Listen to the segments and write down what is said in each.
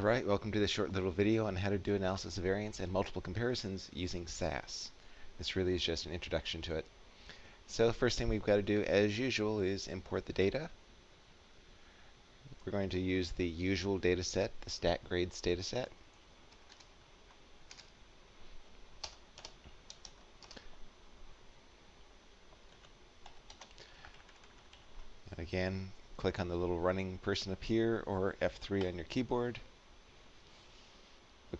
Alright, welcome to this short little video on how to do analysis of variance and multiple comparisons using SAS. This really is just an introduction to it. So the first thing we've got to do, as usual, is import the data. We're going to use the usual data set, the stat grades data set. And again, click on the little running person up here or F3 on your keyboard.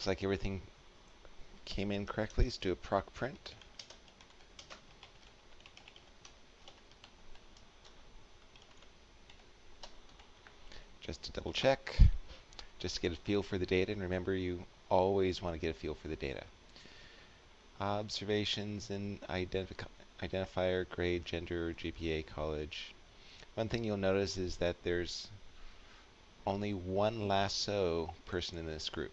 Looks like everything came in correctly. Let's do a proc print. Just to double check, just to get a feel for the data. And remember, you always want to get a feel for the data. Observations and identif identifier, grade, gender, GPA, college. One thing you'll notice is that there's only one lasso person in this group.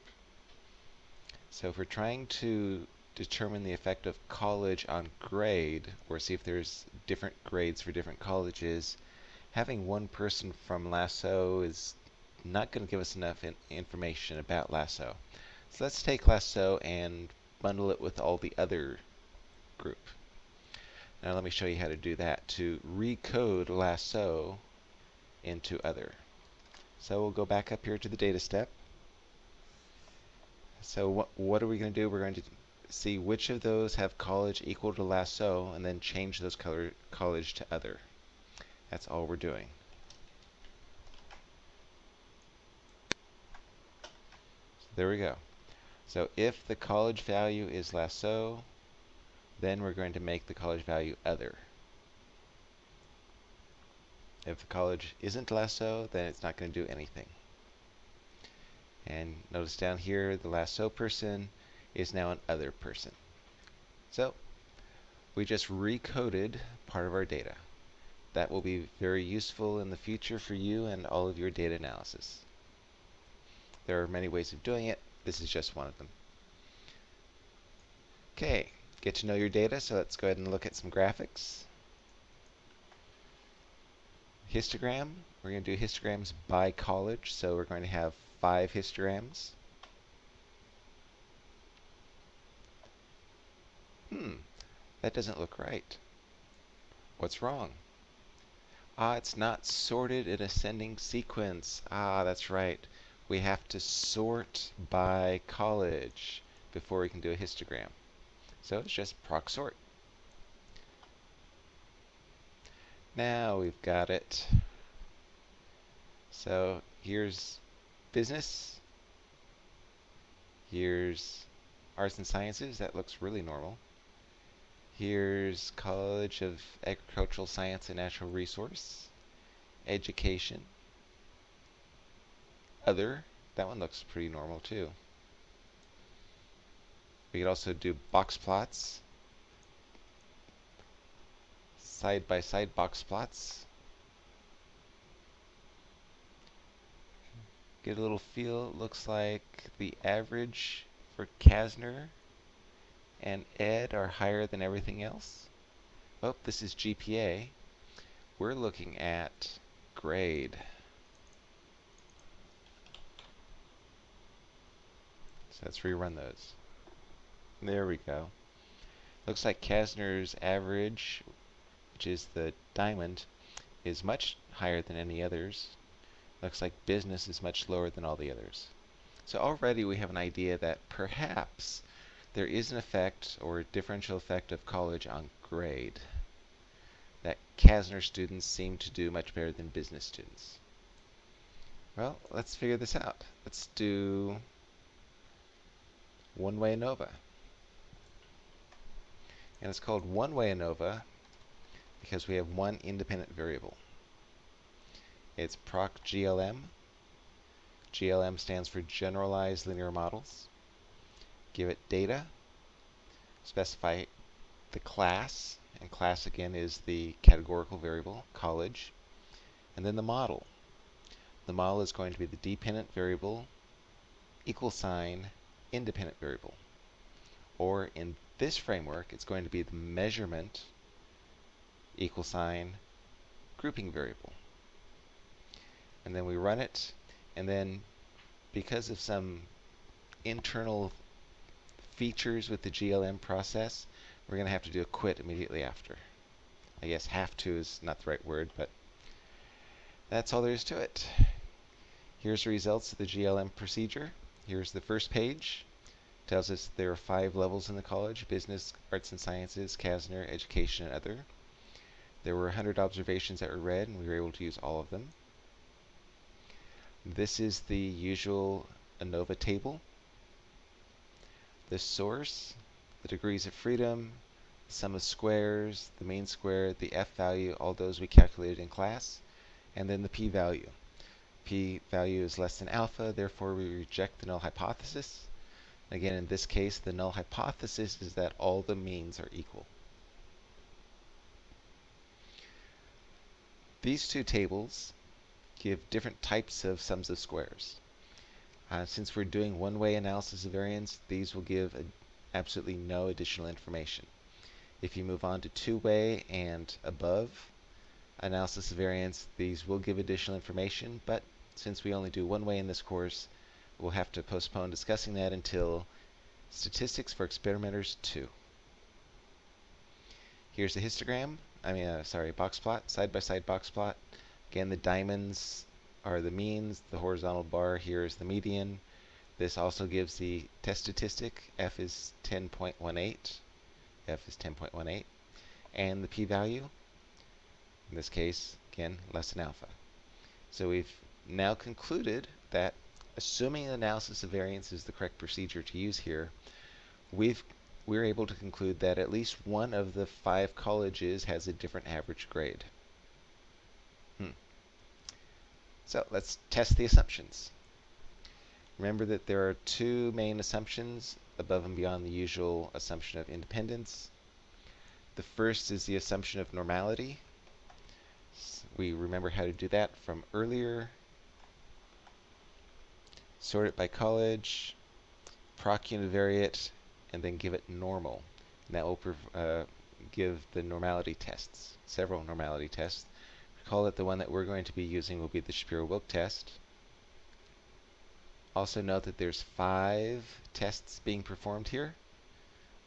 So if we're trying to determine the effect of college on grade, or see if there's different grades for different colleges, having one person from Lasso is not going to give us enough in information about Lasso. So let's take Lasso and bundle it with all the other group. Now let me show you how to do that to recode Lasso into other. So we'll go back up here to the data step. So what, what are we going to do? We're going to see which of those have college equal to lasso and then change those color college to other. That's all we're doing. So there we go. So if the college value is lasso, then we're going to make the college value other. If the college isn't lasso, then it's not going to do anything. And notice down here, the lasso person is now an other person. So we just recoded part of our data. That will be very useful in the future for you and all of your data analysis. There are many ways of doing it. This is just one of them. Okay, get to know your data, so let's go ahead and look at some graphics. Histogram, we're going to do histograms by college, so we're going to have five histograms. Hmm, that doesn't look right. What's wrong? Ah, it's not sorted in ascending sequence. Ah, that's right. We have to sort by college before we can do a histogram. So it's just proc sort. Now we've got it. So here's business. Here's arts and sciences. That looks really normal. Here's College of Agricultural Science and Natural Resource. Education. Other. That one looks pretty normal too. We could also do box plots. Side by side box plots. Get a little feel. Looks like the average for Kasner and Ed are higher than everything else. Oh, this is GPA. We're looking at grade. So let's rerun those. There we go. Looks like Kasner's average, which is the diamond, is much higher than any others. Looks like business is much lower than all the others. So already we have an idea that perhaps there is an effect or differential effect of college on grade. That Kasner students seem to do much better than business students. Well, let's figure this out. Let's do one-way ANOVA. And it's called one-way ANOVA because we have one independent variable. It's proc GLM. GLM stands for Generalized Linear Models. Give it data. Specify the class, and class again is the categorical variable, college. And then the model. The model is going to be the dependent variable, equal sign, independent variable. Or in this framework, it's going to be the measurement, equal sign, grouping variable and then we run it, and then because of some internal features with the GLM process, we're going to have to do a quit immediately after. I guess have to is not the right word, but that's all there is to it. Here's the results of the GLM procedure. Here's the first page. Tells us there are five levels in the college, business, arts and sciences, KASNR, education, and other. There were 100 observations that were read, and we were able to use all of them. This is the usual ANOVA table. The source, the degrees of freedom, the sum of squares, the mean square, the f value, all those we calculated in class, and then the p-value. p-value is less than alpha, therefore we reject the null hypothesis. Again, in this case, the null hypothesis is that all the means are equal. These two tables give different types of sums of squares. Uh, since we're doing one-way analysis of variance, these will give absolutely no additional information. If you move on to two-way and above analysis of variance, these will give additional information, but since we only do one way in this course, we'll have to postpone discussing that until Statistics for Experimenters 2. Here's the histogram, I mean, uh, sorry, box plot, side-by-side -side box plot. Again, the diamonds are the means, the horizontal bar here is the median. This also gives the test statistic, f is 10.18, f is 10.18, and the p-value, in this case, again, less than alpha. So we've now concluded that assuming analysis of variance is the correct procedure to use here, we've we're able to conclude that at least one of the five colleges has a different average grade. Hmm. So let's test the assumptions. Remember that there are two main assumptions above and beyond the usual assumption of independence. The first is the assumption of normality. We remember how to do that from earlier sort it by college, proc univariate, and then give it normal. And that will uh, give the normality tests, several normality tests. Recall it. the one that we're going to be using will be the Shapiro-Wilk test. Also note that there's five tests being performed here,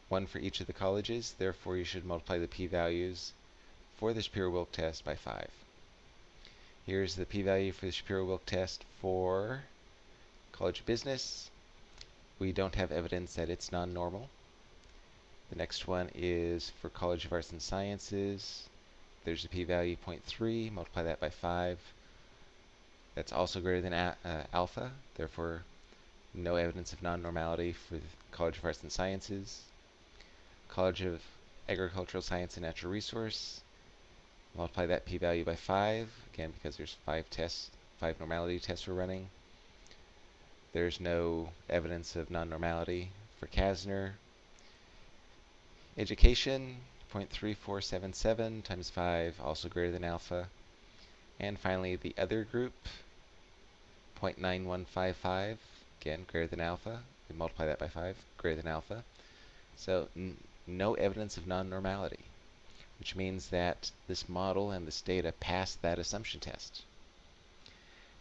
one for each of the colleges. Therefore, you should multiply the p-values for the Shapiro-Wilk test by 5. Here's the p-value for the Shapiro-Wilk test for College of Business. We don't have evidence that it's non-normal. The next one is for College of Arts and Sciences. There's a p-value 0.3, multiply that by 5. That's also greater than uh, alpha, therefore no evidence of non-normality for the College of Arts and Sciences. College of Agricultural Science and Natural Resource, multiply that p-value by 5, again because there's 5 tests, 5 normality tests we're running. There's no evidence of non-normality for KASNR. Education, 0.3477 times 5, also greater than alpha. And finally, the other group, 0.9155, again, greater than alpha. We multiply that by 5, greater than alpha. So no evidence of non-normality, which means that this model and this data pass that assumption test.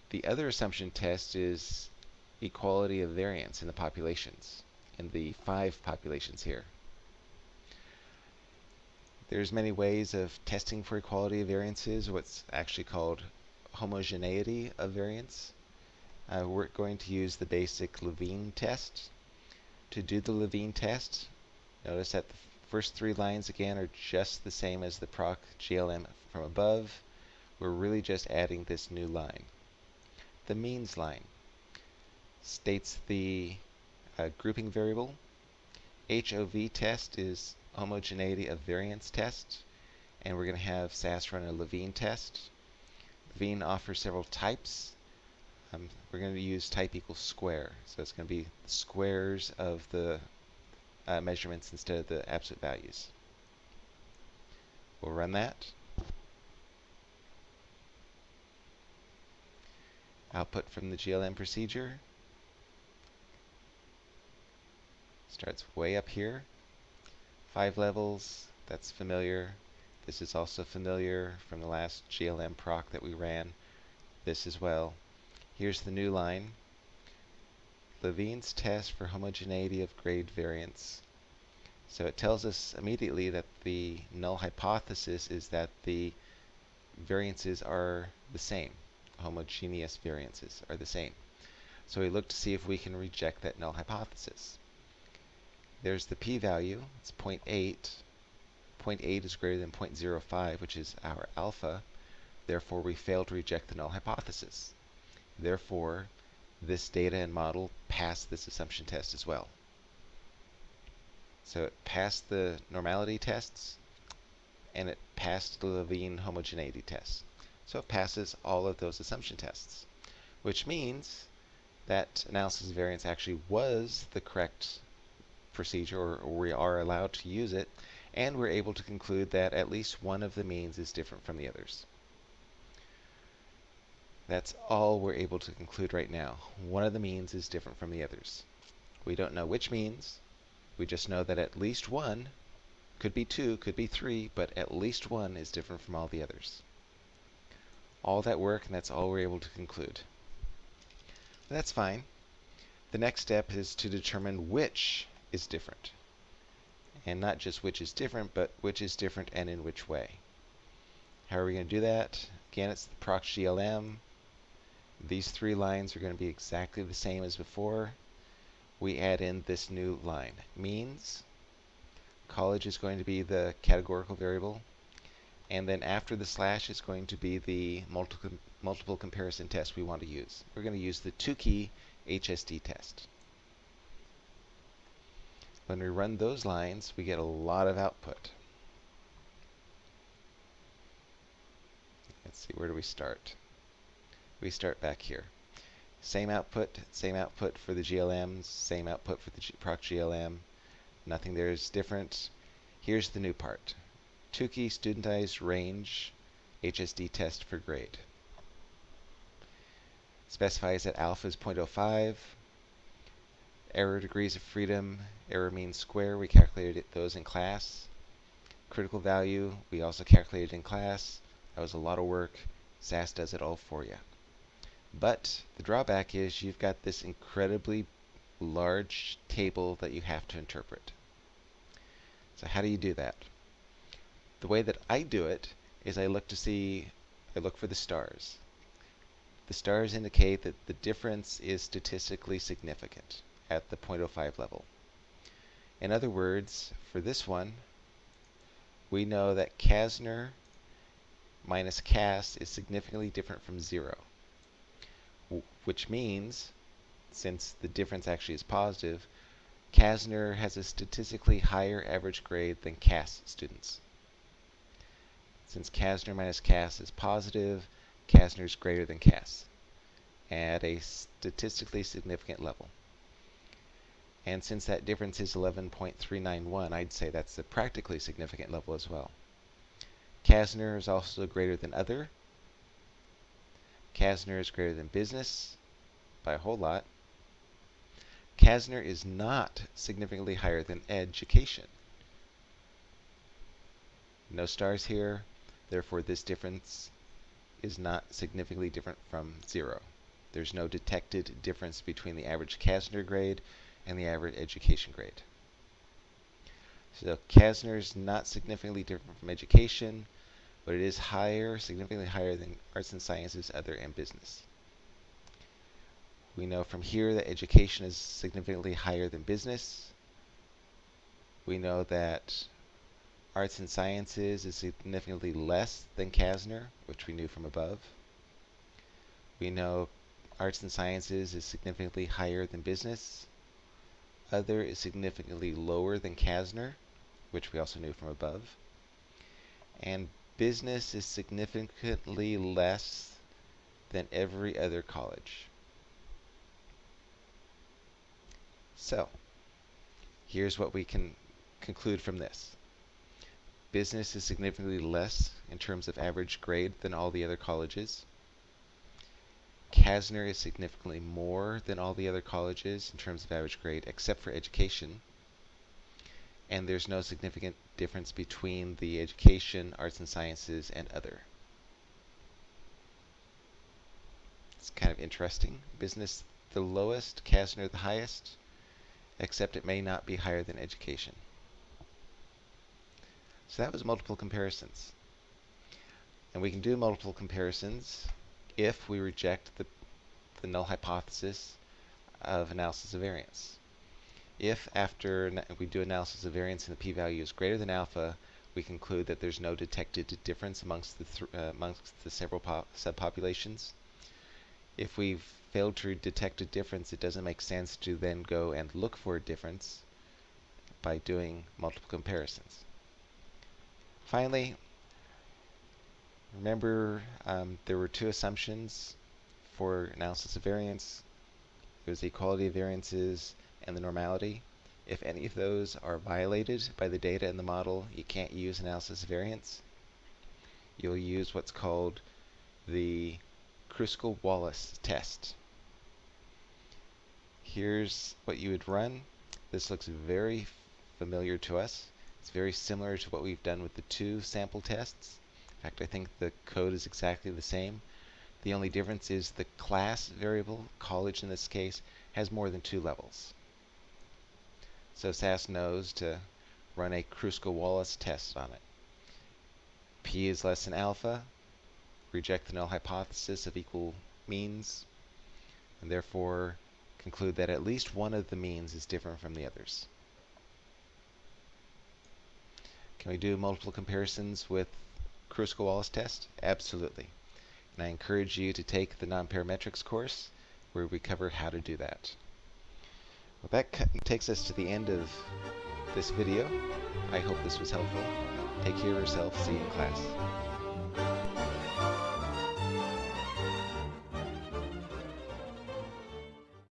The other assumption test is equality of variance in the populations, in the five populations here. There's many ways of testing for equality of variances, what's actually called homogeneity of variance. Uh, we're going to use the basic Levene test. To do the Levene test, notice that the first three lines again are just the same as the proc GLM from above. We're really just adding this new line. The means line states the uh, grouping variable. HOV test is homogeneity of variance test. And we're going to have SAS run a Levene test. Levene offers several types. Um, we're going to use type equals square. So it's going to be squares of the uh, measurements instead of the absolute values. We'll run that. Output from the GLM procedure. Starts way up here. Five levels, that's familiar. This is also familiar from the last GLM proc that we ran. This as well. Here's the new line. Levene's test for homogeneity of grade variance. So it tells us immediately that the null hypothesis is that the variances are the same. Homogeneous variances are the same. So we look to see if we can reject that null hypothesis. There's the p-value, it's 0.8. 0.8 is greater than 0.05, which is our alpha. Therefore, we fail to reject the null hypothesis. Therefore, this data and model pass this assumption test as well. So it passed the normality tests, and it passed the Levene homogeneity test. So it passes all of those assumption tests, which means that analysis of variance actually was the correct procedure, or, or we are allowed to use it, and we're able to conclude that at least one of the means is different from the others. That's all we're able to conclude right now. One of the means is different from the others. We don't know which means, we just know that at least one, could be two, could be three, but at least one is different from all the others. All that work, and that's all we're able to conclude. That's fine. The next step is to determine which is different. And not just which is different, but which is different and in which way. How are we going to do that? Again, it's the proc GLM. These three lines are going to be exactly the same as before we add in this new line. Means, college is going to be the categorical variable, and then after the slash is going to be the multiple, multiple comparison test we want to use. We're going to use the Tukey HSD test. When we run those lines, we get a lot of output. Let's see, where do we start? We start back here. Same output, same output for the GLMs, same output for the G proc GLM. Nothing there is different. Here's the new part. Tukey studentized range HSD test for grade. Specifies that alpha is 0.05. Error degrees of freedom, error mean square, we calculated those in class. Critical value, we also calculated in class. That was a lot of work. SAS does it all for you. But the drawback is you've got this incredibly large table that you have to interpret. So how do you do that? The way that I do it is I look to see, I look for the stars. The stars indicate that the difference is statistically significant at the 0.05 level. In other words, for this one, we know that Kasner minus CAS is significantly different from zero which means, since the difference actually is positive, Kasner has a statistically higher average grade than CAS students. Since Kasner minus CAS is positive, Kasner is greater than CAS at a statistically significant level. And since that difference is 11.391, I'd say that's a practically significant level as well. Kasner is also greater than other. Kasner is greater than business by a whole lot. Kasner is not significantly higher than education. No stars here, therefore this difference is not significantly different from zero. There's no detected difference between the average Kasner grade and the average education grade. So Kasner is not significantly different from education, but it is higher, significantly higher than arts and sciences, other, and business. We know from here that education is significantly higher than business. We know that arts and sciences is significantly less than Kasner, which we knew from above. We know arts and sciences is significantly higher than business. Other is significantly lower than Kasner, which we also knew from above. And business is significantly less than every other college. So, here's what we can conclude from this. Business is significantly less in terms of average grade than all the other colleges. Kasner is significantly more than all the other colleges in terms of average grade, except for education. And there's no significant difference between the education, arts and sciences, and other. It's kind of interesting. Business the lowest, Kasner the highest, except it may not be higher than education. So that was multiple comparisons. And we can do multiple comparisons if we reject the, the null hypothesis of analysis of variance. If after we do analysis of variance and the p-value is greater than alpha, we conclude that there's no detected difference amongst the, th uh, amongst the several subpopulations. If we've failed to detect a difference, it doesn't make sense to then go and look for a difference by doing multiple comparisons. Finally, remember um, there were two assumptions for analysis of variance. It was the equality of variances and the normality. If any of those are violated by the data in the model, you can't use analysis of variance. You'll use what's called the Kruskal-Wallis test. Here's what you would run. This looks very familiar to us. It's very similar to what we've done with the two sample tests. In fact, I think the code is exactly the same. The only difference is the class variable, college in this case, has more than two levels. So SAS knows to run a Kruskal-Wallis test on it. P is less than alpha, reject the null hypothesis of equal means, and therefore conclude that at least one of the means is different from the others. Can we do multiple comparisons with Kruskal-Wallis test? Absolutely. And I encourage you to take the nonparametrics course where we cover how to do that. Well, that takes us to the end of this video. I hope this was helpful. Take care of yourself. See you in class.